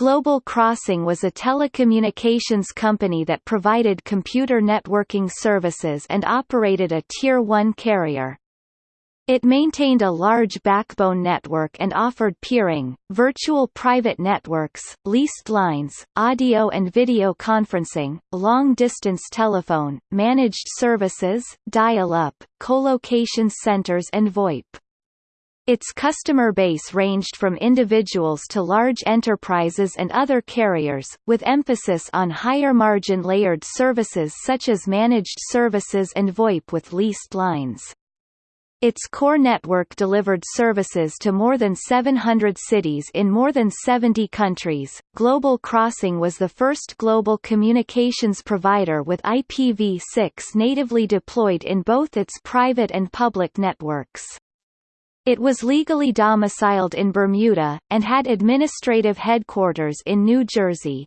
Global Crossing was a telecommunications company that provided computer networking services and operated a Tier 1 carrier. It maintained a large backbone network and offered peering, virtual private networks, leased lines, audio and video conferencing, long-distance telephone, managed services, dial-up, colocation centers and VoIP. Its customer base ranged from individuals to large enterprises and other carriers, with emphasis on higher-margin layered services such as managed services and VoIP with leased lines. Its core network delivered services to more than 700 cities in more than 70 countries. Global Crossing was the first global communications provider with IPv6 natively deployed in both its private and public networks. It was legally domiciled in Bermuda, and had administrative headquarters in New Jersey.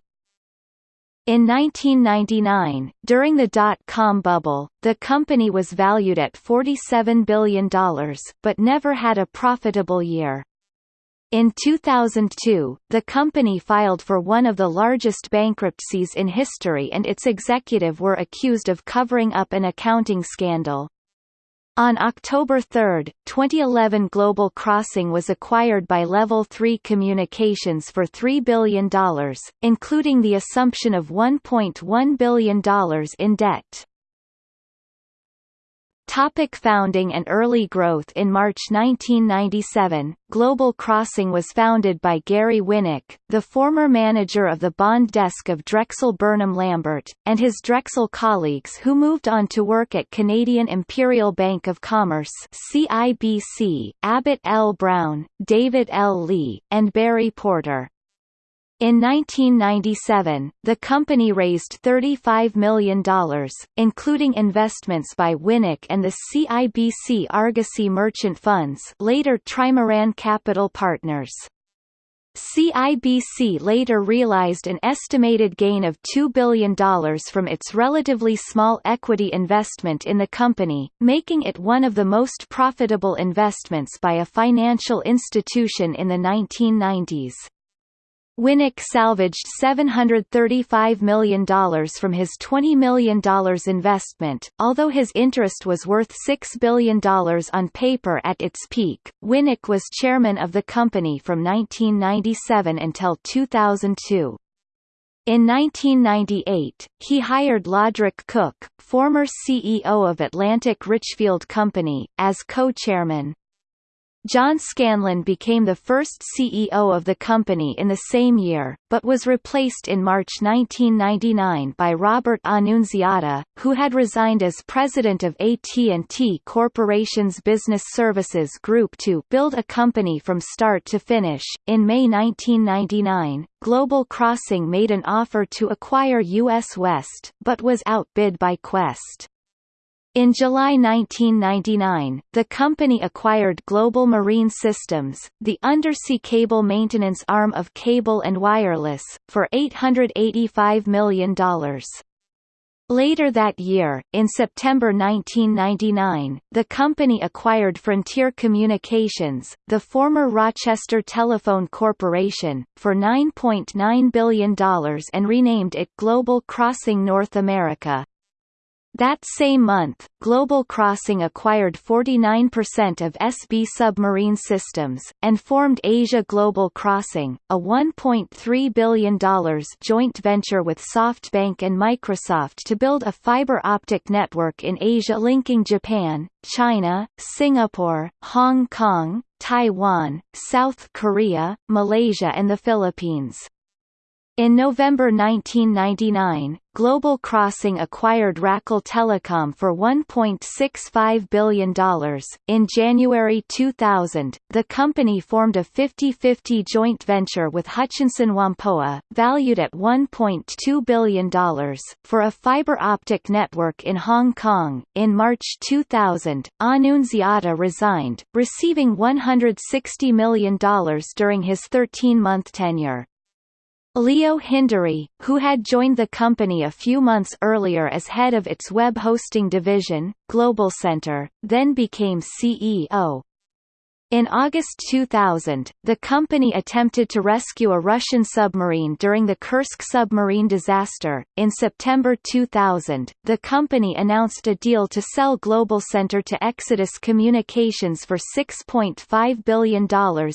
In 1999, during the dot-com bubble, the company was valued at $47 billion, but never had a profitable year. In 2002, the company filed for one of the largest bankruptcies in history and its executive were accused of covering up an accounting scandal. On October 3, 2011 Global Crossing was acquired by Level 3 Communications for $3 billion, including the assumption of $1.1 billion in debt. Topic founding and early growth In March 1997, Global Crossing was founded by Gary Winnick, the former manager of the bond desk of Drexel Burnham Lambert, and his Drexel colleagues who moved on to work at Canadian Imperial Bank of Commerce CIBC, Abbott L. Brown, David L. Lee, and Barry Porter. In 1997, the company raised $35 million, including investments by Winnick and the CIBC Argosy Merchant Funds later Trimaran Capital Partners. CIBC later realized an estimated gain of $2 billion from its relatively small equity investment in the company, making it one of the most profitable investments by a financial institution in the 1990s. Winnick salvaged $735 million from his $20 million investment. Although his interest was worth $6 billion on paper at its peak, Winnick was chairman of the company from 1997 until 2002. In 1998, he hired Lodwrick Cook, former CEO of Atlantic Richfield Company, as co-chairman. John Scanlon became the first CEO of the company in the same year, but was replaced in March 1999 by Robert Annunziata, who had resigned as president of AT&T Corporation's Business Services Group to build a company from start to finish. In May 1999, Global Crossing made an offer to acquire US West, but was outbid by Qwest. In July 1999, the company acquired Global Marine Systems, the undersea cable maintenance arm of Cable and Wireless, for $885 million. Later that year, in September 1999, the company acquired Frontier Communications, the former Rochester Telephone Corporation, for $9.9 .9 billion and renamed it Global Crossing North America. That same month, Global Crossing acquired 49% of SB Submarine Systems, and formed Asia Global Crossing, a $1.3 billion joint venture with SoftBank and Microsoft to build a fiber optic network in Asia linking Japan, China, Singapore, Hong Kong, Taiwan, South Korea, Malaysia and the Philippines. In November 1999, Global Crossing acquired Racal Telecom for $1.65 billion. In January 2000, the company formed a 50-50 joint venture with Hutchison Whampoa, valued at $1.2 billion, for a fiber optic network in Hong Kong. In March 2000, Annunziata resigned, receiving $160 million during his 13-month tenure. Leo Hindery, who had joined the company a few months earlier as head of its web hosting division, Global Center, then became CEO. In August 2000, the company attempted to rescue a Russian submarine during the Kursk submarine disaster. In September 2000, the company announced a deal to sell Global Center to Exodus Communications for $6.5 billion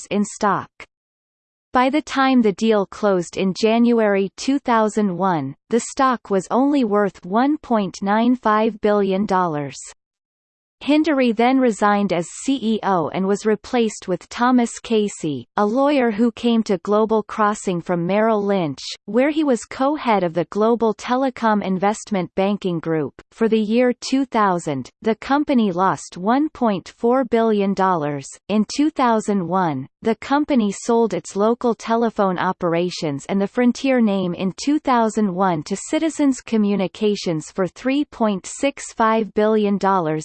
in stock. By the time the deal closed in January 2001, the stock was only worth $1.95 billion. Hindery then resigned as CEO and was replaced with Thomas Casey, a lawyer who came to Global Crossing from Merrill Lynch, where he was co-head of the Global Telecom Investment Banking Group. For the year 2000, the company lost $1.4 billion. In 2001, the company sold its local telephone operations and the Frontier name in 2001 to Citizens Communications for $3.65 billion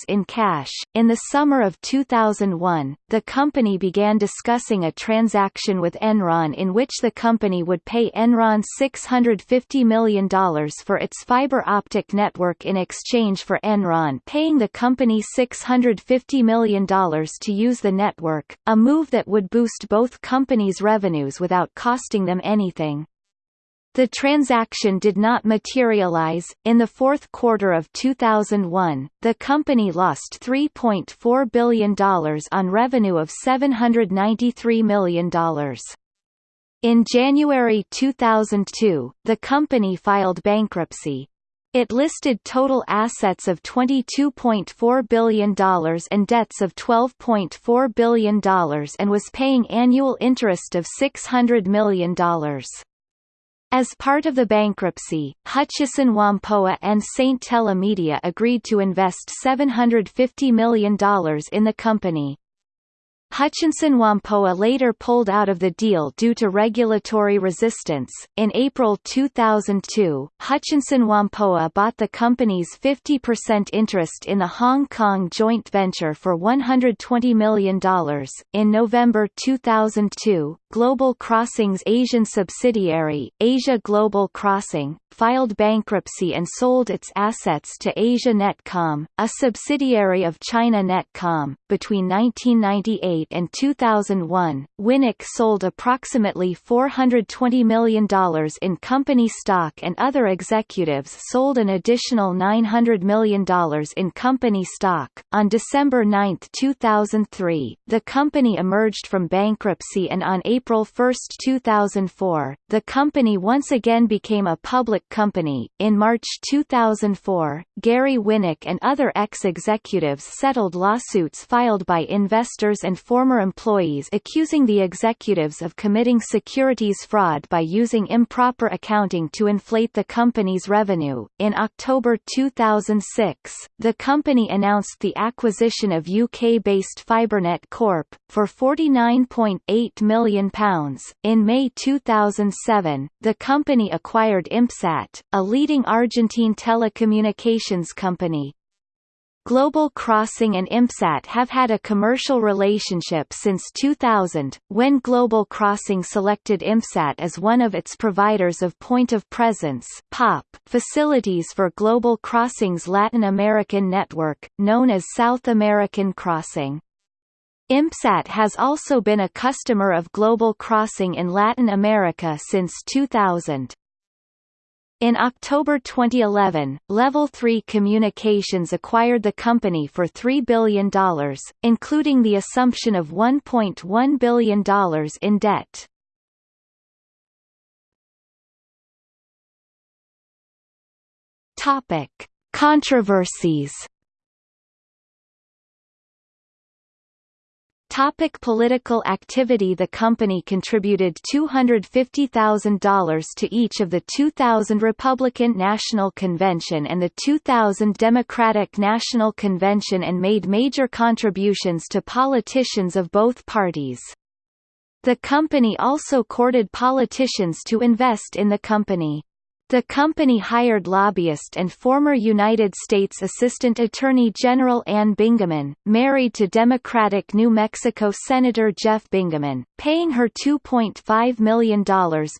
in cash. In the summer of 2001, the company began discussing a transaction with Enron in which the company would pay Enron $650 million for its fiber optic network in exchange for Enron paying the company $650 million to use the network, a move that would boost both companies' revenues without costing them anything. The transaction did not materialize. In the fourth quarter of 2001, the company lost $3.4 billion on revenue of $793 million. In January 2002, the company filed bankruptcy. It listed total assets of $22.4 billion and debts of $12.4 billion and was paying annual interest of $600 million. As part of the bankruptcy, Hutchison Whampoa and St. Telemedia agreed to invest $750 million in the company. Hutchison Whampoa later pulled out of the deal due to regulatory resistance. In April 2002, Hutchison Whampoa bought the company's 50% interest in the Hong Kong joint venture for $120 million. In November 2002, Global Crossing's Asian subsidiary, Asia Global Crossing, filed bankruptcy and sold its assets to Asia Netcom, a subsidiary of China Netcom. Between 1998 and 2001, Winnick sold approximately $420 million in company stock and other executives sold an additional $900 million in company stock. On December 9, 2003, the company emerged from bankruptcy and on April 1, 2004, the company once again became a public company. In March 2004, Gary Winnick and other ex-executives settled lawsuits filed by investors and former employees accusing the executives of committing securities fraud by using improper accounting to inflate the company's revenue. In October 2006, the company announced the acquisition of UK-based Fibernet Corp for £49.8 million. In May 2007, the company acquired IMPSAT a leading Argentine telecommunications company. Global Crossing and IMPSAT have had a commercial relationship since 2000, when Global Crossing selected IMPSAT as one of its providers of point-of-presence (POP) facilities for Global Crossing's Latin American network, known as South American Crossing. IMPSAT has also been a customer of Global Crossing in Latin America since 2000. In October 2011, Level 3 Communications acquired the company for $3 billion, including the assumption of $1.1 billion in debt. Topic: Controversies Topic political activity The company contributed $250,000 to each of the 2000 Republican National Convention and the 2000 Democratic National Convention and made major contributions to politicians of both parties. The company also courted politicians to invest in the company. The company hired lobbyist and former United States Assistant Attorney General Anne Bingaman, married to Democratic New Mexico Senator Jeff Bingaman, paying her $2.5 million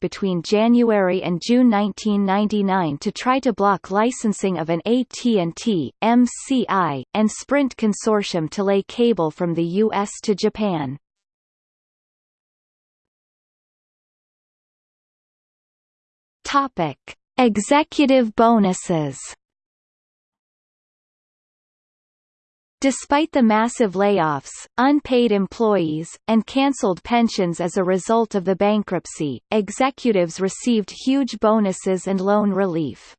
between January and June 1999 to try to block licensing of an AT&T, MCI, and Sprint consortium to lay cable from the U.S. to Japan. Topic Executive bonuses. Despite the massive layoffs, unpaid employees, and cancelled pensions as a result of the bankruptcy, executives received huge bonuses and loan relief.